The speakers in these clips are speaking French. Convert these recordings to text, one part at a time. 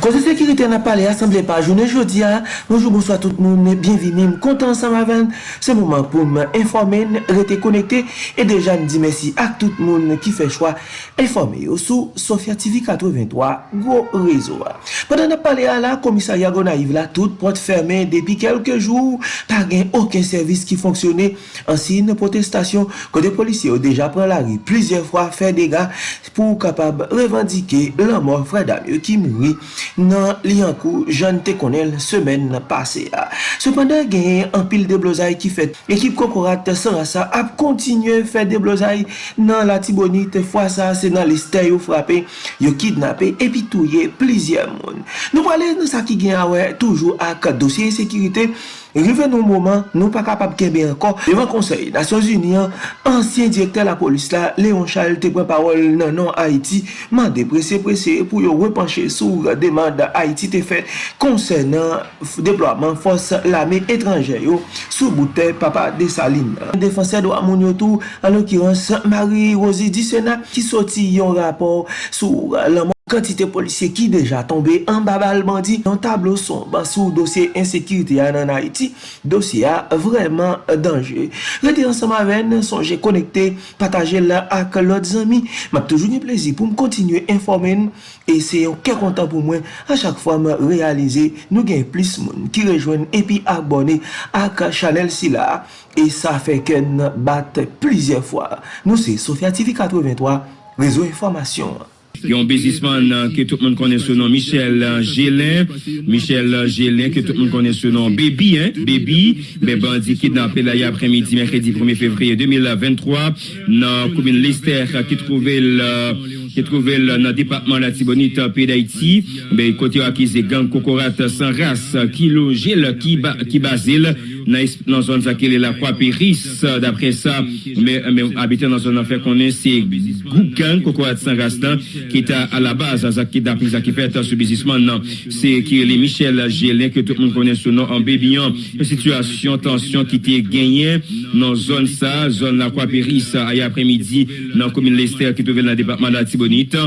Kote sekirite na pale asemble pa jounen jodi a, bonjou bonso a tout moun, bienvini, m kontan sa ma ven, se mouman pou m informen, rete konekte, e deja m di mersi ak tout moun ki fe chwa, informe yo sou Sofia TV 83, gwo rezo a. Padan na pale a la, komisarya gona yiv la, tout pot ferme depi kelke jou, pa gen oken servis ki fonksyone, ansi ne potestasyon, kote polisye yo deja pran la ri, plizye fwa fe dega, pou kapab revandike la mor fredam yo ki moui, nan li ankou jan te konel semen pase a. Sependan genye an pil de blozay ki fet. Ekip kokorat sarasa ap kontinye fet de blozay nan la tibonit fwa sa se nan liste yo frape, yo kidnape epi touye plizye moun. Nou pale nan sa ki genye awe toujou ak dosye sekirite Rive nou mouman, nou pa kapap kebe ankon. Devan konsey, Nasyon Union, ansyen direkter la polis la, Leon Charles te pren parol nan nan Haiti, mande prese prese pou yo repanche sou demanda Haiti te fet konsey nan deploaman fos lame etranje yo sou boute papa de Saline. Defanse do amoun yo tou, an l'okirans Marie Rosie Dissena ki soti yon rapor sou laman kantite polisye ki deja tombe an babal bandi nan tablo son sou dosye insekirite ya nan Haiti, dosye ya vreman danje. Rete ansama ven, sonje konekte, pataje la ak lot zami, map toujou ni plezi pou m kontinye informen e se yon ke kontan pou mwen a chak fwa m realize nou gen plis moun ki rejwen epi abone ak chanel si la e sa feken bat plizye fwa. Nou se Sofya TV 83, rezo informasyon. Yon bezisman ke tout moun konen se nan Michel Gélin, Michel Gélin ke tout moun konen se nan Baby, Baby, be bandi kidnapè la ya apremidi, merkredi 1 fevriye 2023, nan koumine Lester ki trouvel ki trouvel nan depatman la Tibonite pe d'Haïti, be kote yo akize gang kokorat san ras, ki lo gel, ki bazil, Nan zon zakele la kwa peris Dapre sa Abite nan zon anfer konen Se goukan kokorat san ras dan ki ta a la baz a zakit da priza ki fet sou bizisman nan. Se ki li Michel Gélin ke tout moun konen sou nan an bebiyan. Situasyon, tansyon ki te genyen nan zon sa, zon la kwa peris a ya apremidi nan komine Lester ki touvel nan debatman la Tibonite.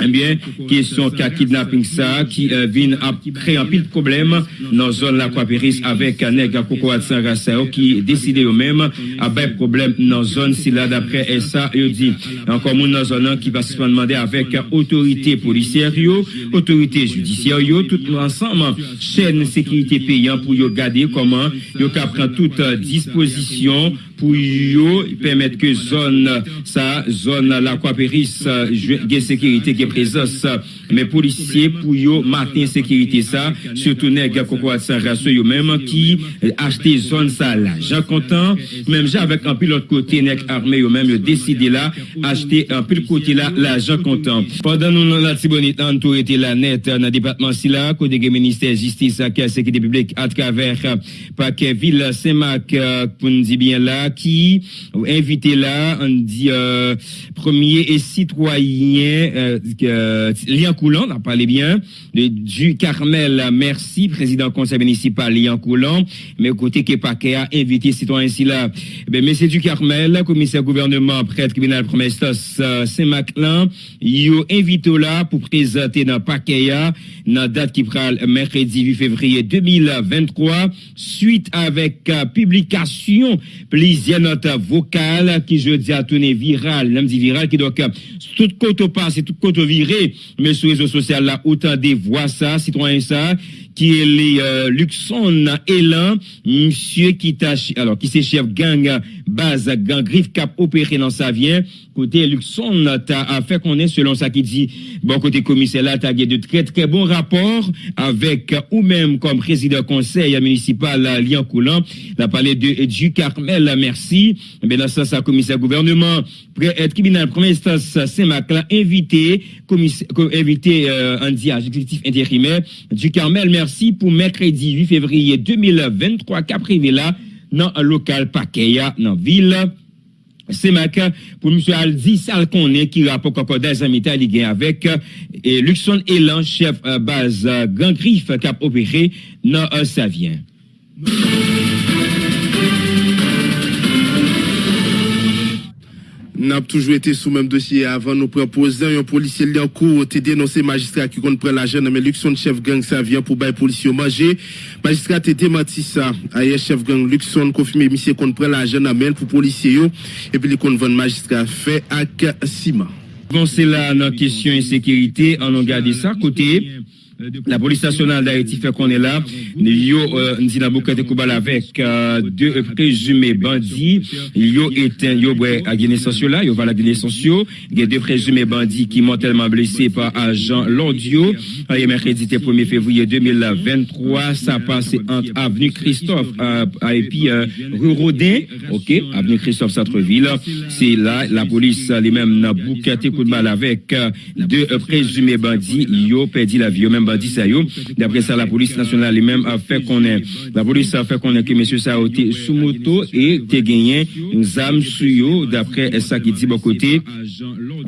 Enbyen, kesyon ka kidnapping sa ki vin ap kre an pil problem nan zon la kwa peris avek neg koko at san rasa yo ki deside yo menm a bay problem nan zon si la dapre esa yo di. An komoun nan zon nan ki pasisman mande avèk otorite polisyèryo, otorite judisyèryo, tout l'ensemble chèn sekirite peyan pou yo gade koman yo ka pran tout disposisyon pou yo pèmèt ke zon sa, zon la kwa peris gen sekirite gen prezos men polisyè pou yo maten sekirite sa, sotou neg koko at san rasyo yo mèm ki achete zon sa la. Jan kontan, mèm jan avèk an pi l'ot kote neg arme yo mèm yo deside la, achete an pi l'ot kote la, la jan kontan. Pendan nou nan la tibonit an tou ete la net nan departement si kode gen minister justice ak sekirite publik at kaver pa ke vil semak pou nou di bien la, ki ou invite la an di euh, premier et citoyen euh, Lian Koulan, nan pale bien du Carmel. Merci, président conseil municipal Lian Koulan, men kote ke pa ke a invite citoyen si la mese du Carmel, komiser gouvernement prete kriminal promestos Semak-Lan, yo invite la pou prezente nan pa ke a nan date ki pral merkredi 8 fevriye 2023 suite avek publikasyon plis il y a notre vocal qui je dis à tourner viral, même dit viral, qui doit tout côté passe, tout côté viré, mais réseaux sociaux là, autant des voix ça, citoyens ça, qui est les euh, Luxon Elan, monsieur qui alors qui c'est chef gang base gang griffe cap opéré dans sa vient, côté Luxon t'a fait qu'on est selon ça qui dit, bon côté commissaire là, t'as de très très bons rapports avec ou même comme président conseil municipal Lyon Coulant, l'a parlé de du Carmel, merci, mais dans ça, ça commissaire gouvernement, être tribunal première instance Saint-Maclin invité, commissaire, invité euh, un exécutif intérimaire du Carmel, merci pour mercredi 8 février 2023 qu'a privé là dans un local Pakeya dans ville c'est matin pour M. Aldi Salconé qui rapporte encore des amis avec et Luxon Elan, chef euh, base euh, Grand Griffe qui a opéré dans Savien. N'a toujours été sous même dossier avant nous proposer un policier li en cours te dénoncé magistrat qui compte prendre l'argent mais Luxon chef gang ça vient pour bailler policier manger. Magistrat te démenti ça ailleurs chef gang Luxon confirmé monsieur compte prendre l'argent mais pour policier et puis les compte vendre magistrat. Fait avec ciment Bon, c'est là notre question insécurité. On a gardé ça côté. La police nationale d'Haïti fait qu'on est là. Yo, euh, Ndina Boukate Koubal avec euh, deux présumés bandits. Yo éteint, yo, à Guinée sociale là, yo va la Guinée sociale. Il y a deux présumés bandits qui mortellement blessés par agent Lordio. Euh, mercredi 1er février 2023, ça passe entre avenue Christophe euh, et rue Rodin, ok, avenue Christophe Centreville. C'est là, la police, les mêmes, Boukate Koubal avec euh, deux présumés bandits. Yo perdu la vie, D'après ça, la police nationale elle-même a fait est, la police a fait est que monsieur ça a sous moto et te gagné une. D'après ça qui dit bon côté,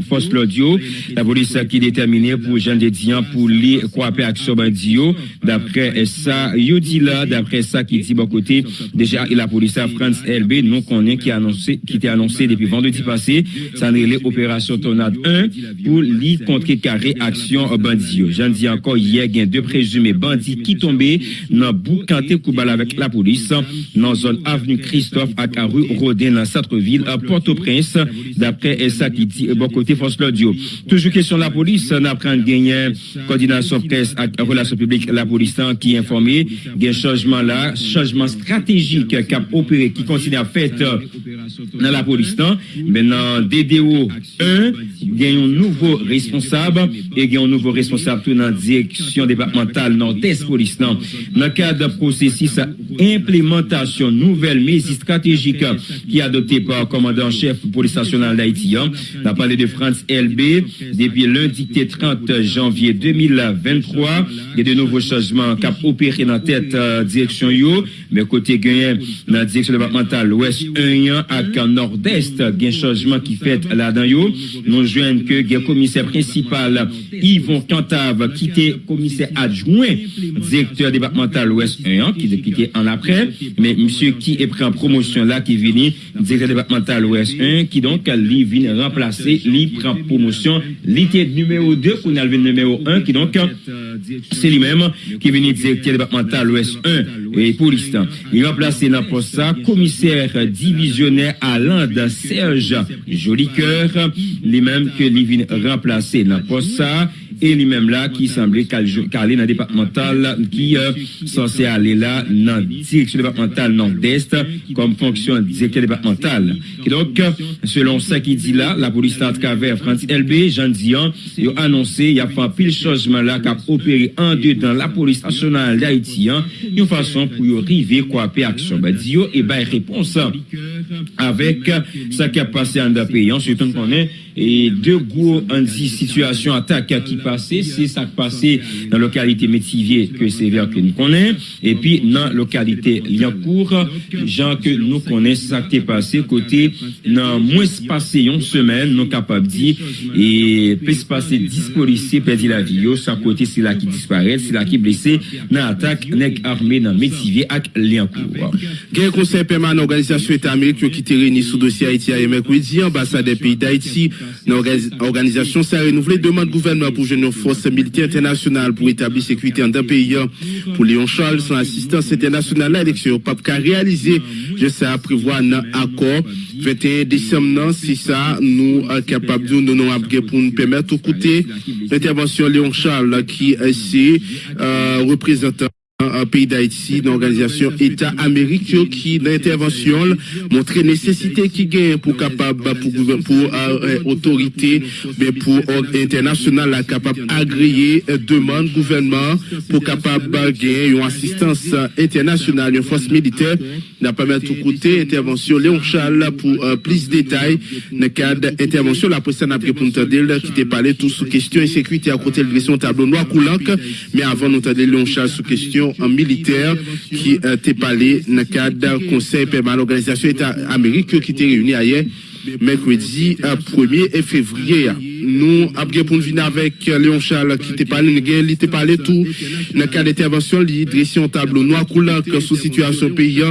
force l'audio, la police qui déterminée pour Jean Dédian pour coopérer action bandit yo. D'après ça, yo dit là, d'après ça qui dit bon côté, déjà la police à France LB, nous connaît qui a annoncé, qui était annoncé depuis vendredi passé, ça n'est l'opération Tornade 1 pour lui contrecarrer action bandit yo. J'en dis encore il y a deux présumés bandits qui tombaient dans Boucanté Koubal avec la police, dans zone avenue Christophe à la rue Rodin, dans centre-ville, à Port-au-Prince, d'après ça qui dit, bon côté force l'audio. Toujours question de la police, on apprend gagner coordination presse et relations publiques, la police qui est informée, il y a un changement là, changement stratégique qui a opéré, qui continue à faire dans la police. Maintenant, DDO 1, il y a un nouveau responsable et il y a un nouveau la départementale nord-est police. Dans le cadre de processus implémentation nouvelle mesure stratégique qui est adoptée par le commandant-chef police nationale d'Haïti. On a parlé de France LB depuis lundi 30 janvier 2023. Il y a de nouveaux changements qui ont opéré dans la tête euh, direction yo, mais côté gagné dans la direction départementale ouest 1 avec nord-est, il y a un changement qui fait là-dedans yo. Nous joignons que le commissaire principal Yvon qui était commissaire adjoint directeur départemental ouest 1 qui était en après, mais monsieur qui est pris en promotion là qui vient directeur départemental ouest 1 qui donc lui vient remplacer, lui prend promotion, l'ité numéro 2 qu'on a le numéro 1 qui donc c'est lui-même qui vient directeur départemental ouest 1 et police. Il remplacé dans poste ça commissaire divisionnaire à l'Inde Serge Jolicoeur, lui-même que lui vient remplacer dans poste ça et lui-même là qui semblait calé dans le départemental qui euh, censé aller là dans la direction départementale nord-est comme fonction directeur départemental. Et donc, selon ça qui dit là, la police à travers France LB, Jean Dian, il a annoncé, il y a fait un pile changement là qui a opéré en dedans la police nationale d'Haïti, une façon pour arriver quoi action. Bah, et bien réponse avec ça qui a passé en pays, surtout qu'on est Et deux gros, on dit, situation attaque qui passait, c'est ça qui passait dans la localité Métivier, que c'est vers que nous connaissons, et puis dans la localité Liancourt, gens que nous connaissons, ça qui est passé, côté, dans moins passé une semaine, nous capables de dire, et peut se passer 10 policiers perdent la vie, ça côté, c'est là qui disparaît, c'est là qui est blessé, dans l'attaque, nèg armé dans Métivier, avec Liancourt. Quel conseil permanent, organisation État américaine qui était réunie sous dossier Haïti à mercredi, ambassade des pays d'Haïti, L'organisation s'est renouvelée demande gouvernement pour une force militaire internationale pour établir sécurité en deux pays. Pour Léon Charles, son assistance internationale à l'élection, pape a réalisé, je sais, prévoir un accord 21 décembre, si ça, nous sommes capables de nous pour nous permettre côté l'intervention Léon Charles qui est ici, euh, représentant un pays d'Haïti, une organisation État américain qui, l'intervention, montre nécessité qui gagne pour capable, pour, pour euh, autorité, mais pour international, capable agréer demande gouvernement pour capable gagner une assistance internationale, une force militaire, n'a pas mettre côté, intervention Léon Charles pour euh, plus de détails, dans le cadre d'intervention, la présidente n'a pour nous qui t'a parlé tout sous question sécurité à côté de son tableau noir coulant, mais avant nous Léon Charles sous question militaire qui euh, parlé dans le cadre conseil permanent l'organisation État américain qui était réuni hier mercredi 1er février. Nous avons pour venir avec Léon Charles qui t'a parlé, il t'a parlé tout dans le cas d'intervention, il dressé un tableau noir que sous situation pays.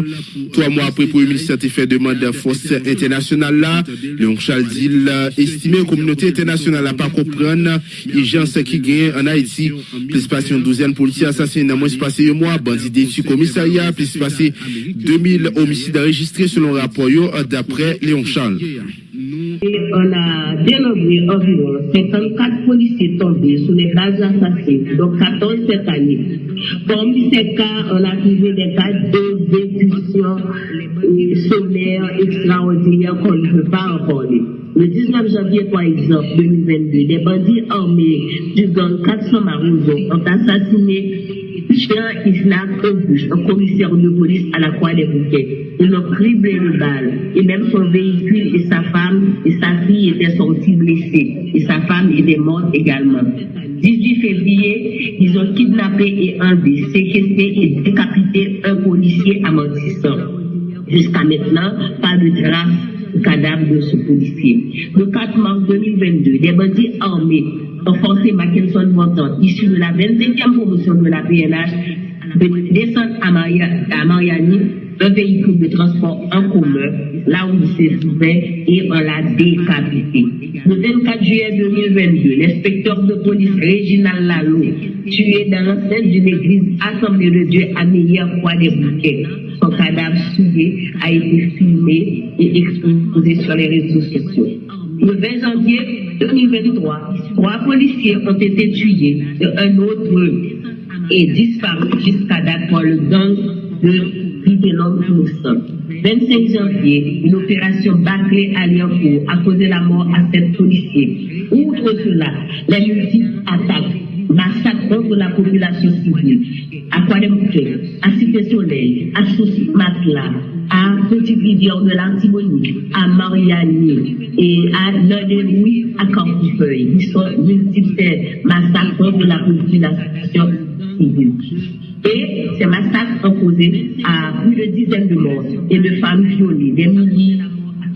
Trois mois après, pour ministère a fait demande de force internationale là. Léon Charles dit, estimé la communauté internationale n'a pas comprendre ce qui gagne en Haïti. Plus passé une douzaine de policiers assassinés, moins passé un mois, bandits déçus commissariat, plus passé 2000 homicides enregistrés selon rapport d'après Léon Charles. On a dénombré environ 54 policiers tombés sous les bases assassines, donc 14 cette année. Parmi ces cas, on a trouvé des cas d'exécution sommaire extraordinaire qu'on ne peut pas en parler. Le 19 janvier, par exemple, 2022, des bandits armés du gang 400 Marouzo ont assassiné Islam Auguste, un commissaire de police à la Croix des Bouquets. Ils l'ont criblé le bal. Et même son véhicule et sa femme et sa fille étaient sortis blessés. Et sa femme était morte également. 18 février, ils ont kidnappé et enlevé, séquestré et décapité un policier amortissant. Jusqu'à maintenant, pas de trace cadavre de ce policier. Le 4 mars 2022, des bandits armés ont forcé Mackinson Montant, issu de la 25e promotion de la PNH, de descendre à, Mariani un véhicule de transport en commun, là où il se trouvait, et on l'a décapité. Le 24 juillet 2022, l'inspecteur de police Réginal Lalo, tué dans l'enceinte d'une église Assemblée de Dieu à Meilleur-Croix des Bouquets. Son cadavre souillé a été filmé et exposé sur les réseaux sociaux. Le 20 janvier 2023, trois policiers ont été tués et un autre est disparu jusqu'à date pour le gang de nous sommes. 25 janvier, une opération bâclée à Liancourt a causé la mort à sept policiers. Outre cela, les multiples attaques massacres contre la population civile, à Quademouquet, à Cité Soleil, à Souci Matla, à Petite Rivière de l'Antigonie, à Mariani et à Louis, à Campufeuille. Ils sont multiples massacres contre la population civile. Et ces massacres ont causé à plus de dizaines de morts et de femmes violées, des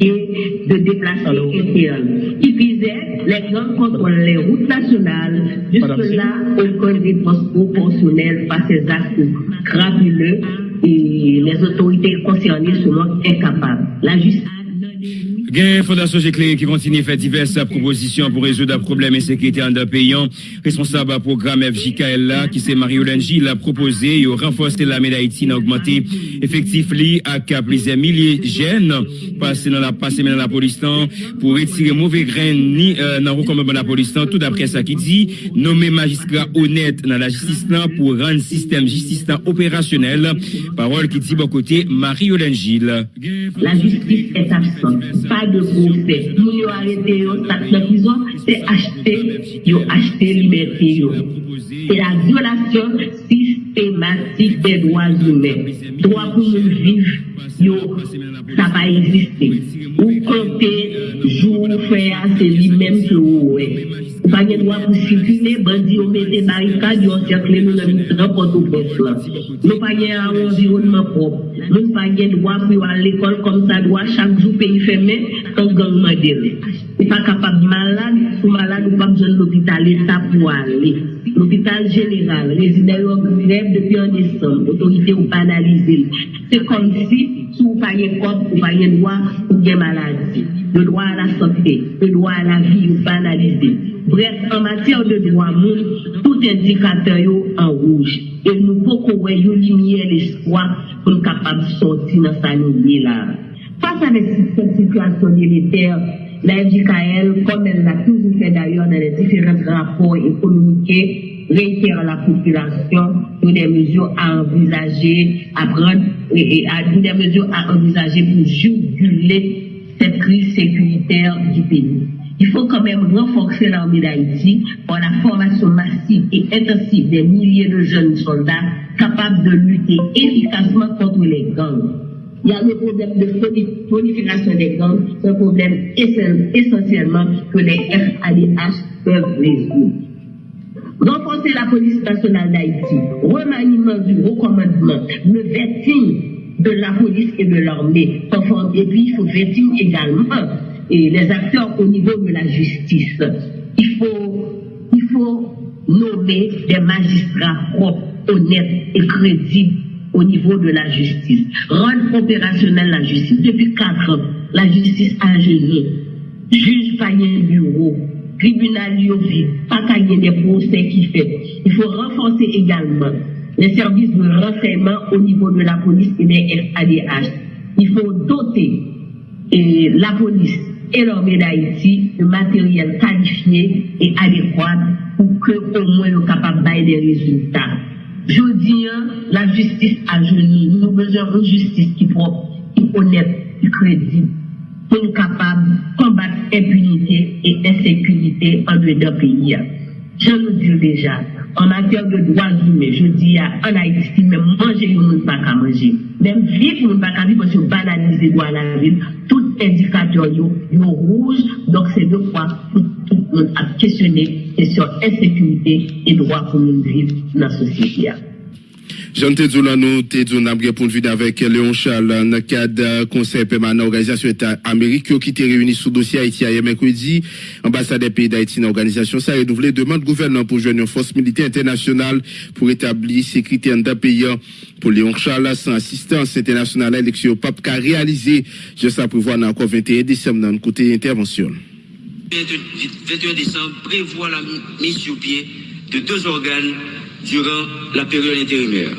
et de déplacements internes qui visaient les grands contre les routes nationales. Jusque-là, aucun réponse proportionnelle face à ces actes crapuleux et les autorités concernées sont incapables. La justice Gain Fondation Géclé qui continue à faire diverses propositions pour résoudre un problème sécurité en deux pays. Responsable du programme FJKL qui c'est Marie-Hélène Gilles a proposé de renforcer l'armée d'Haïti à augmenter effectif li à plusieurs milliers de jeunes passer dans la passer dans la police pour retirer mauvais grains ni euh, dans recommandement de la police tout d'après ça qui dit nommer magistrat honnête dans la justice pour rendre système justice opérationnel. Parole qui dit bon côté Marie-Hélène Gilles. La justice est absente de procès. Nous avons arrêté la prison, c'est acheter, ils acheté liberté. C'est la violation systématique des droits humains. Droit pour nous vivre, ça va exister. Ou compter, jour, faire, c'est lui-même que vous Sa gen dwa pou sikile, bandi yo mette barikad yo sekle nou nan misran poto pos la. Nou pa gen an environman prop. Nou pa gen dwa pou yo an l'ekol kom sa dwa chak jou peyi feme kon gangman dele. Ou pa kapab malade, sou malade ou pa bjon l'hôpital eta pou ale. l'hôpital général, résident en grève depuis en décembre, l'autorité ou banalisée. C'est comme si, si vous payez corps, vous payez droit, vous avez maladie. Le droit à la santé, le droit à la vie, vous banalisé. Bref, en matière de droit, moun, tout indicateur est en rouge. Et nous pouvons une lumière l'espoir pour nous capables de sortir dans sa lignée là. Face à cette situation militaire, la FJKL, comme elle l'a toujours fait d'ailleurs dans les différents rapports économiques, réitère à la population toutes des mesures à envisager, et, des mesures à envisager pour juguler cette crise sécuritaire du pays. Il faut quand même renforcer l'armée d'Haïti pour la formation massive et intensive des milliers de jeunes soldats capables de lutter efficacement contre les gangs. Il y a le problème de prolifération des gangs, un problème essentiellement que les FADH peuvent résoudre. Renforcer la police nationale d'Haïti, remaniement du recommandement, le vetting de la police et de l'armée, et puis il faut vetting également et les acteurs au niveau de la justice. Il faut, il faut nommer des magistrats propres, honnêtes et crédibles au niveau de la justice. Rendre opérationnelle la justice. Depuis quatre ans, la justice a gêné. Juge pas bureau, tribunal vide, pas des procès qui fait. Il faut renforcer également les services de renseignement au niveau de la police et des FADH. Il faut doter et la police et l'armée d'Haïti de matériel qualifié et adéquat pour que au moins nous capables de des résultats. Je dis, hein, la justice a genoux. Nous avons besoin d'une justice qui propre, qui honnête, qui crédible, pour nous capables de combattre impunité et insécurité en deux pays. Dieu nous dit déjà, en matière de droits humains, je dis en Haïti, même manger, nous ne pas qu'à manger. Même vivre, nous ne pas qu'à vivre parce que banaliser droit à la ville, tout indicateur, il rouge, donc c'est deux fois tout, le monde a questionné sur insécurité et droit pour nous vivre dans la société. Jean Tedou nous pour vue avec Léon Charles dans le cadre conseil permanent organisation État Amérique qui était réuni sous dossier Haïti hier mercredi. Ambassade des pays d'Haïti dans l'organisation ça a renouvelé demande gouvernement pour joindre une force militaire internationale pour établir sécurité en pays. Pour Léon Charles, sans assistance internationale à l'élection pape qu'a réalisé, je sais prévoir encore 21 décembre dans le côté intervention. 21 décembre prévoit la mise sur pied de deux organes durant la période intérimaire.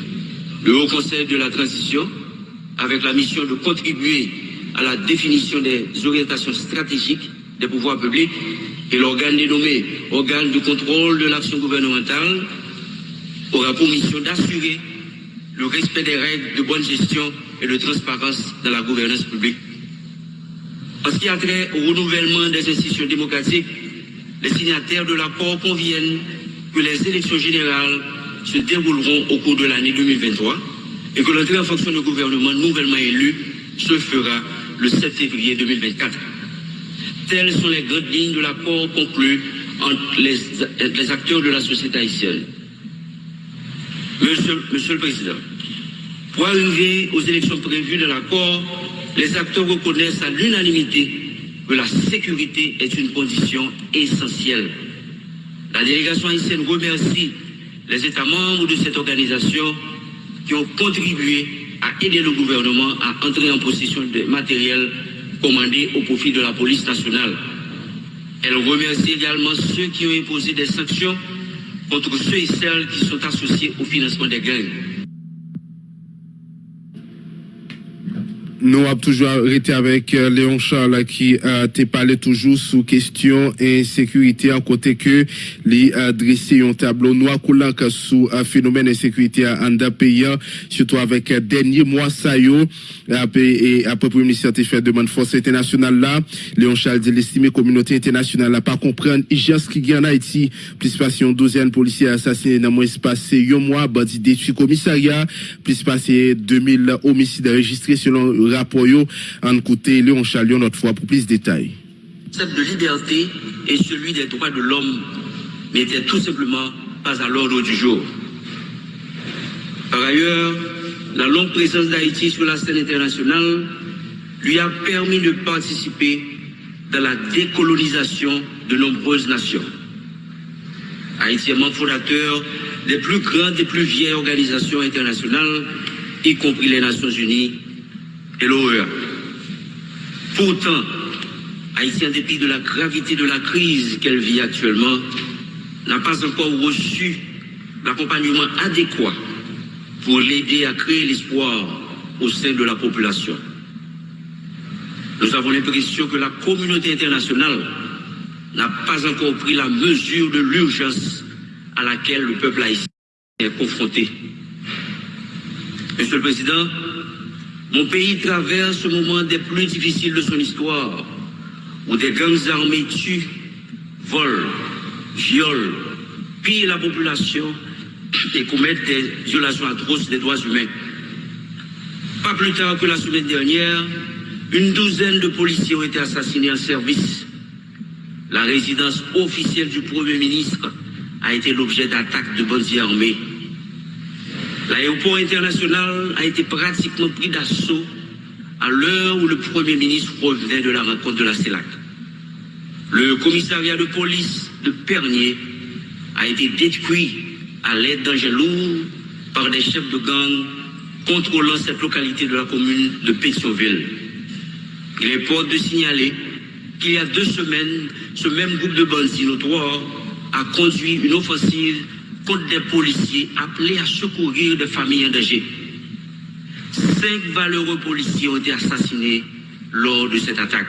Le Haut Conseil de la Transition, avec la mission de contribuer à la définition des orientations stratégiques des pouvoirs publics, et l'organe dénommé organe de contrôle de l'action gouvernementale aura pour mission d'assurer le respect des règles de bonne gestion et de transparence dans la gouvernance publique. En ce qui a trait au renouvellement des institutions démocratiques, les signataires de l'accord conviennent que les élections générales se dérouleront au cours de l'année 2023 et que l'entrée en fonction du gouvernement nouvellement élu se fera le 7 février 2024. Telles sont les grandes lignes de l'accord conclu entre les, acteurs de la société haïtienne. Monsieur, Monsieur le Président, pour arriver aux élections prévues de l'accord, les acteurs reconnaissent à l'unanimité que la sécurité est une condition essentielle. La délégation haïtienne remercie les États membres de cette organisation qui ont contribué à aider le gouvernement à entrer en possession de matériel commandé au profit de la police nationale. Elle remercie également ceux qui ont imposé des sanctions contre ceux et celles qui sont associés au financement des gangs. Nous avons toujours été avec euh, Léon Charles qui a euh, parlé toujours sous question insécurité en côté que les dressé un tableau noir coulant sous un phénomène d'insécurité en pays surtout avec dernier mois ça y et après premier ministre fait demande force internationale là. Léon Charles dit l'estimé communauté internationale n'a pas comprendre. Ce qui en Haïti. Plus passé une douzaine policiers assassinés dans moins passé un mois. Bandit détruit commissariat. Plus passé 2000 homicides enregistrés selon rapport en côté Léon Chalion notre fois pour plus de détails. Le concept de liberté et celui des droits de l'homme n'étaient tout simplement pas à l'ordre du jour. Par ailleurs, la longue présence d'Haïti sur la scène internationale lui a permis de participer dans la décolonisation de nombreuses nations. Haïti est membre fondateur des plus grandes et plus vieilles organisations internationales, y compris les Nations Unies et l'horreur. Pourtant, Haïti, en dépit de la gravité de la crise qu'elle vit actuellement, n'a pas encore reçu l'accompagnement adéquat pour l'aider à créer l'espoir au sein de la population. Nous avons l'impression que la communauté internationale n'a pas encore pris la mesure de l'urgence à laquelle le peuple haïtien est confronté. Monsieur le Président, mon pays traverse ce moment des plus difficiles de son histoire, où des gangs armés tuent, volent, violent, pillent la population et commettent des violations atroces des droits humains. Pas plus tard que la semaine dernière, une douzaine de policiers ont été assassinés en service. La résidence officielle du Premier ministre a été l'objet d'attaques de bandits armés. L'aéroport international a été pratiquement pris d'assaut à l'heure où le Premier ministre revenait de la rencontre de la CELAC. Le commissariat de police de Pernier a été détruit à l'aide d'engins lourds par des chefs de gang contrôlant cette localité de la commune de Pétionville. Il est fort de signaler qu'il y a deux semaines, ce même groupe de bandits notoires a conduit une offensive contre des policiers appelés à secourir des familles en danger. Cinq valeureux policiers ont été assassinés lors de cette attaque.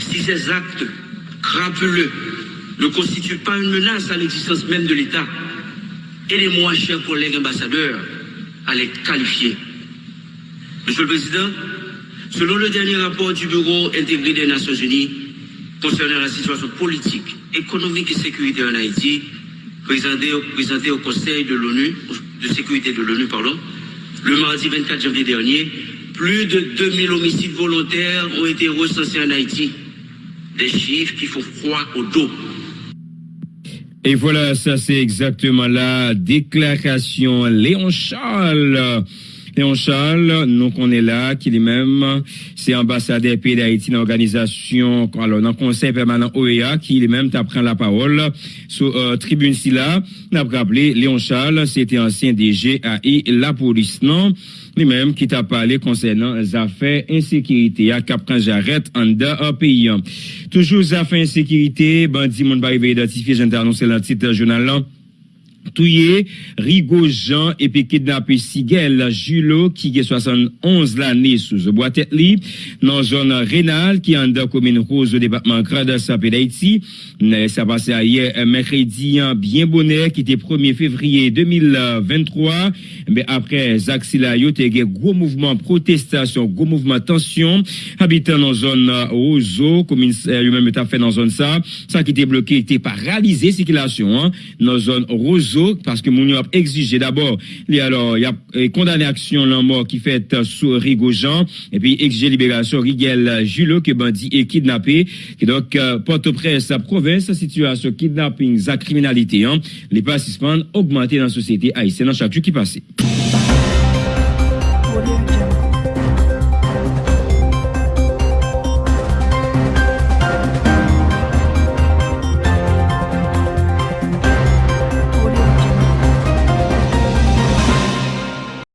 Si ces actes crapuleux ne constituent pas une menace à l'existence même de l'État, aidez-moi, chers collègues ambassadeurs, à les qualifier. Monsieur le Président, selon le dernier rapport du Bureau intégré des Nations Unies concernant la situation politique, économique et sécuritaire en Haïti, présenté, au Conseil de l'ONU, de sécurité de l'ONU, le mardi 24 janvier dernier, plus de 2000 homicides volontaires ont été recensés en Haïti. Des chiffres qui font froid au dos. Et voilà, ça c'est exactement la déclaration Léon Charles. Léon Charles, nous qu'on est là, qui lui-même, c'est ambassadeur pays d'Haïti dans l'organisation, alors dans le conseil permanent OEA, qui lui-même t'apprend la parole sur euh, tribune si là, n'a rappelé Léon Charles, c'était ancien DG et la police, non? lui-même qui t'a parlé concernant les affaires insécurité à Cap J'arrête en un pays. Toujours affaires insécurité, bandit mon pas identifié, j'ai annoncé le titre journal touye Rigo Jean et puis kidnappé Sigel Julo qui est 71 l'année sous boîte li dans zone rénale qui en la commune rose au département Grand Sapé d'Haïti. Ça passé hier mercredi bien bonheur qui était 1er février 2023 mais après Zaxi la yo gros mouvement protestation gros mouvement tension. Habitant dans zone Roseau commune lui-même a fait dans zone ça. Ça qui était bloqué était paralysé circulation hein, dans zone Roseau parce que mon a exigé d'abord, alors, il y a condamné action la mort qui fait sur Rigojean, et puis exigé libération Rigel Julot, qui est bandit et kidnappé, qui donc, euh, Port-au-Prince, province, situation kidnapping, la criminalité, hein, les participants augmentés dans la société haïtienne dans chaque jour qui passait.